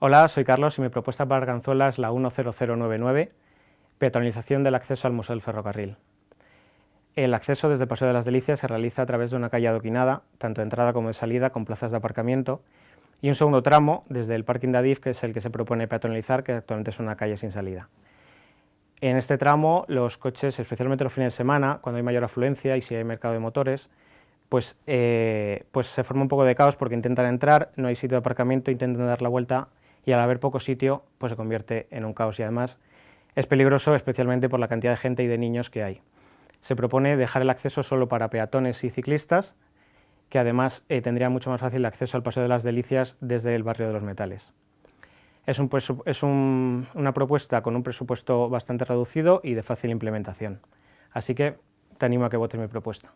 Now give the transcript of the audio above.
Hola, soy Carlos y mi propuesta para Arganzuela es la 10099, peatonalización del acceso al Museo del Ferrocarril. El acceso desde Paseo de las Delicias se realiza a través de una calle adoquinada, tanto de entrada como de salida, con plazas de aparcamiento, y un segundo tramo desde el parking de Adif, que es el que se propone peatonalizar, que actualmente es una calle sin salida. En este tramo, los coches, especialmente los fines de semana, cuando hay mayor afluencia y si hay mercado de motores, pues, eh, pues se forma un poco de caos porque intentan entrar, no hay sitio de aparcamiento, intentan dar la vuelta y al haber poco sitio pues se convierte en un caos y además es peligroso especialmente por la cantidad de gente y de niños que hay. Se propone dejar el acceso solo para peatones y ciclistas, que además eh, tendría mucho más fácil acceso al Paseo de las Delicias desde el barrio de los Metales. Es, es una propuesta con un presupuesto bastante reducido y de fácil implementación, así que te animo a que votes mi propuesta.